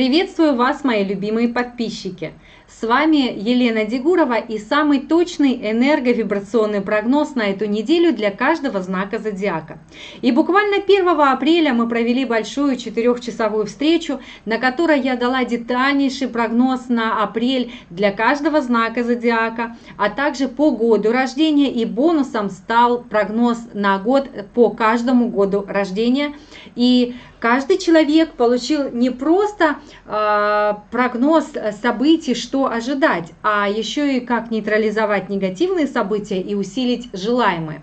Приветствую вас, мои любимые подписчики! С вами Елена Дегурова и самый точный энерговибрационный прогноз на эту неделю для каждого знака зодиака. И буквально 1 апреля мы провели большую четырехчасовую встречу, на которой я дала детальнейший прогноз на апрель для каждого знака зодиака, а также по году рождения и бонусом стал прогноз на год по каждому году рождения. И каждый человек получил не просто э, прогноз событий, что ожидать, а еще и как нейтрализовать негативные события и усилить желаемые.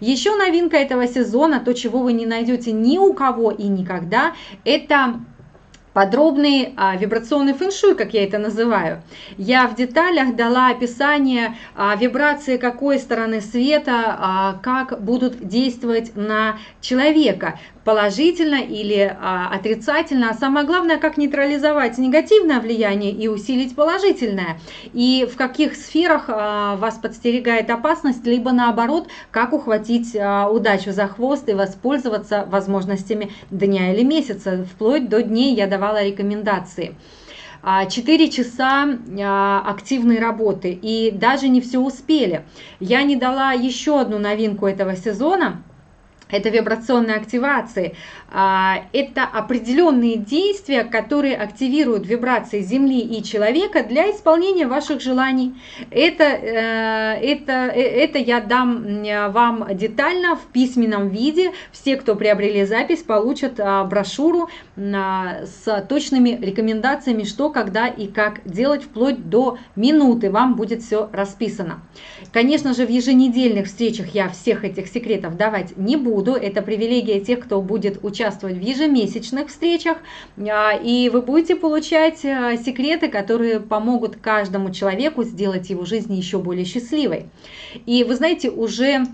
Еще новинка этого сезона, то, чего вы не найдете ни у кого и никогда, это подробный а, вибрационный фэншуй, как я это называю. Я в деталях дала описание а, вибрации какой стороны света, а, как будут действовать на человека положительно или а, отрицательно, а самое главное, как нейтрализовать негативное влияние и усилить положительное, и в каких сферах а, вас подстерегает опасность, либо наоборот, как ухватить а, удачу за хвост и воспользоваться возможностями дня или месяца, вплоть до дней я давала рекомендации. 4 часа активной работы и даже не все успели. Я не дала еще одну новинку этого сезона – это вибрационные активации, а, это определенные действия, которые активируют вибрации Земли и человека для исполнения ваших желаний. Это, э, это, э, это я дам вам детально в письменном виде. Все, кто приобрели запись, получат а, брошюру с точными рекомендациями, что, когда и как делать, вплоть до минуты. Вам будет все расписано. Конечно же, в еженедельных встречах я всех этих секретов давать не буду буду. Это привилегия тех, кто будет участвовать в ежемесячных встречах. А, и вы будете получать а, секреты, которые помогут каждому человеку сделать его жизнь еще более счастливой. И вы знаете, уже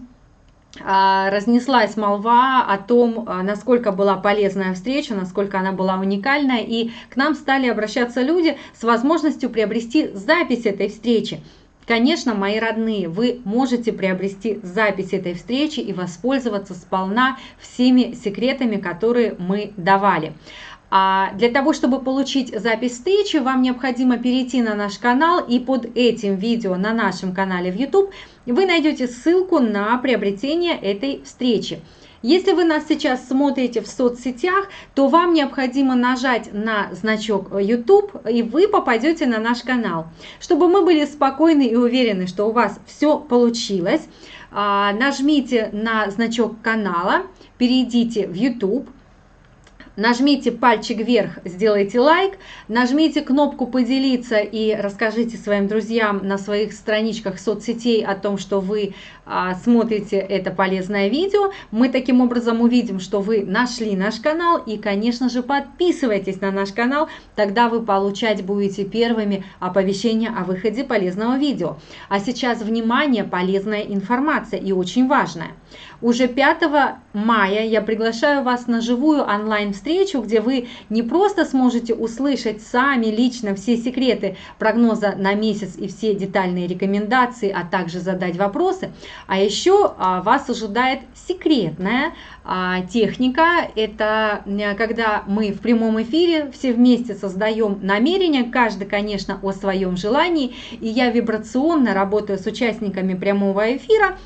а, разнеслась молва о том, насколько была полезная встреча, насколько она была уникальная, и к нам стали обращаться люди с возможностью приобрести запись этой встречи. Конечно, мои родные, вы можете приобрести запись этой встречи и воспользоваться сполна всеми секретами, которые мы давали. А для того, чтобы получить запись встречи, вам необходимо перейти на наш канал и под этим видео на нашем канале в YouTube вы найдете ссылку на приобретение этой встречи. Если вы нас сейчас смотрите в соцсетях, то вам необходимо нажать на значок YouTube, и вы попадете на наш канал. Чтобы мы были спокойны и уверены, что у вас все получилось, а, нажмите на значок канала, перейдите в YouTube, Нажмите пальчик вверх, сделайте лайк, нажмите кнопку поделиться и расскажите своим друзьям на своих страничках соцсетей о том, что вы а, смотрите это полезное видео. Мы таким образом увидим, что вы нашли наш канал и, конечно же, подписывайтесь на наш канал, тогда вы получать будете первыми оповещения о выходе полезного видео. А сейчас, внимание, полезная информация и очень важная. Уже 5 мая я приглашаю вас на живую онлайн-встречу, где вы не просто сможете услышать сами лично все секреты прогноза на месяц и все детальные рекомендации, а также задать вопросы, а еще а, вас ожидает секретная а, техника. Это когда мы в прямом эфире все вместе создаем намерение, каждый, конечно, о своем желании, и я вибрационно работаю с участниками прямого эфира,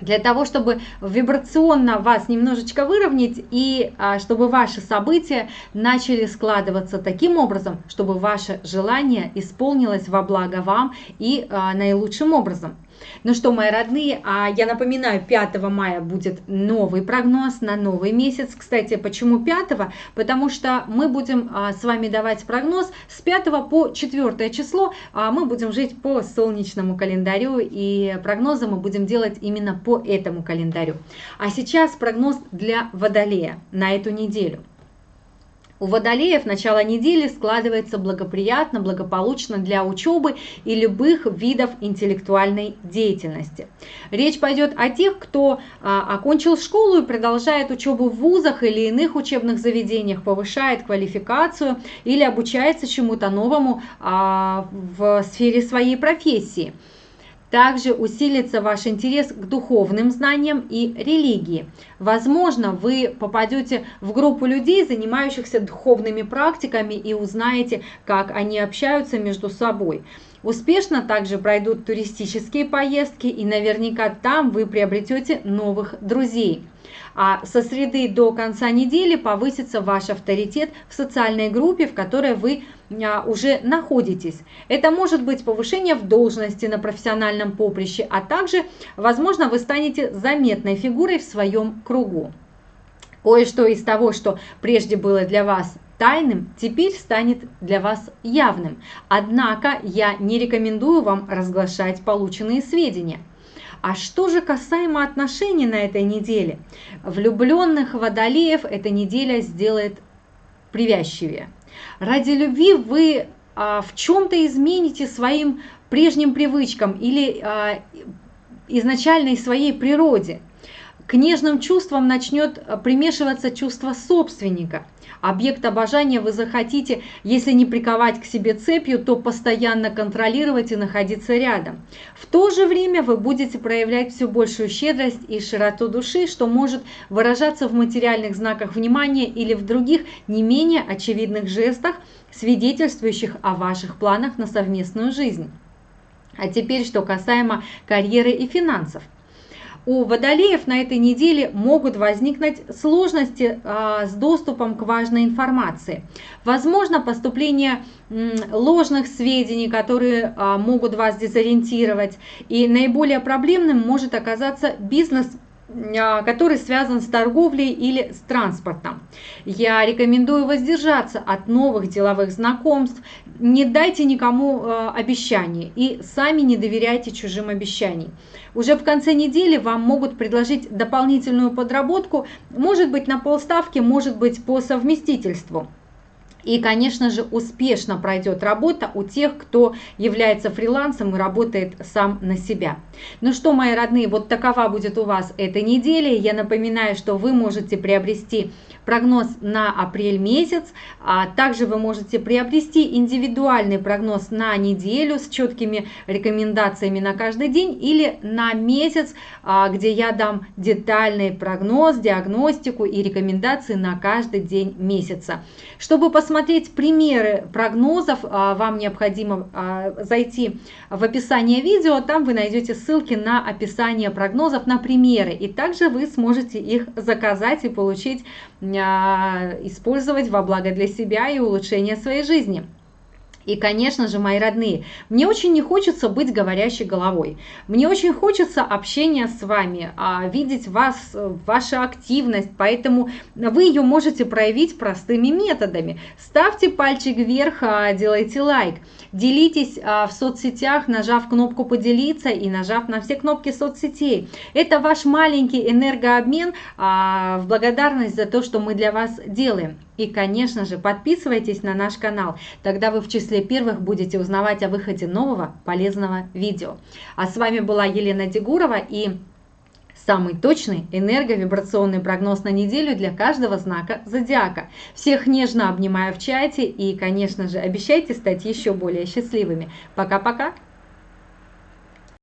для того, чтобы вибрационно вас немножечко выровнять и а, чтобы ваши события начали складываться таким образом, чтобы ваше желание исполнилось во благо вам и а, наилучшим образом. Ну что, мои родные, а я напоминаю, 5 мая будет новый прогноз на новый месяц. Кстати, почему 5? Потому что мы будем а, с вами давать прогноз с 5 по 4 число. А мы будем жить по солнечному календарю и прогнозы мы будем делать именно по этому календарю. А сейчас прогноз для Водолея на эту неделю. У водолеев начало недели складывается благоприятно, благополучно для учебы и любых видов интеллектуальной деятельности. Речь пойдет о тех, кто а, окончил школу и продолжает учебу в вузах или иных учебных заведениях, повышает квалификацию или обучается чему-то новому а, в сфере своей профессии. Также усилится ваш интерес к духовным знаниям и религии. Возможно, вы попадете в группу людей, занимающихся духовными практиками и узнаете, как они общаются между собой. Успешно также пройдут туристические поездки и наверняка там вы приобретете новых друзей. А со среды до конца недели повысится ваш авторитет в социальной группе, в которой вы а, уже находитесь. Это может быть повышение в должности на профессиональном поприще, а также, возможно, вы станете заметной фигурой в своем кругу. Кое-что из того, что прежде было для вас тайным, теперь станет для вас явным. Однако я не рекомендую вам разглашать полученные сведения. А что же касаемо отношений на этой неделе? Влюбленных водолеев эта неделя сделает привязчивее. Ради любви вы а, в чем-то измените своим прежним привычкам или а, изначальной своей природе. К нежным чувствам начнет примешиваться чувство собственника – Объект обожания вы захотите, если не приковать к себе цепью, то постоянно контролировать и находиться рядом. В то же время вы будете проявлять все большую щедрость и широту души, что может выражаться в материальных знаках внимания или в других не менее очевидных жестах, свидетельствующих о ваших планах на совместную жизнь. А теперь, что касаемо карьеры и финансов – у водолеев на этой неделе могут возникнуть сложности а, с доступом к важной информации. Возможно поступление ложных сведений, которые а, могут вас дезориентировать. И наиболее проблемным может оказаться бизнес который связан с торговлей или с транспортом. Я рекомендую воздержаться от новых деловых знакомств, не дайте никому а, обещаний и сами не доверяйте чужим обещаниям. Уже в конце недели вам могут предложить дополнительную подработку, может быть на полставки, может быть по совместительству. И, конечно же, успешно пройдет работа у тех, кто является фрилансом и работает сам на себя. Ну что, мои родные, вот такова будет у вас эта неделя. Я напоминаю, что вы можете приобрести прогноз на апрель месяц. А также вы можете приобрести индивидуальный прогноз на неделю с четкими рекомендациями на каждый день или на месяц, а, где я дам детальный прогноз, диагностику и рекомендации на каждый день месяца. Чтобы посмотреть примеры прогнозов, а, вам необходимо а, зайти в описание видео, там вы найдете ссылки на описание прогнозов, на примеры, и также вы сможете их заказать и получить а, использовать во благо для себя и улучшения своей жизни. И, конечно же, мои родные, мне очень не хочется быть говорящей головой. Мне очень хочется общения с вами, а, видеть вас, вашу активность, поэтому вы ее можете проявить простыми методами. Ставьте пальчик вверх, а, делайте лайк. Делитесь а, в соцсетях, нажав кнопку «Поделиться» и нажав на все кнопки соцсетей. Это ваш маленький энергообмен в благодарность за то, что мы для вас делаем. И, конечно же, подписывайтесь на наш канал, тогда вы в числе первых будете узнавать о выходе нового полезного видео. А с вами была Елена Дегурова и самый точный энерговибрационный прогноз на неделю для каждого знака зодиака. Всех нежно обнимаю в чате и, конечно же, обещайте стать еще более счастливыми. Пока-пока!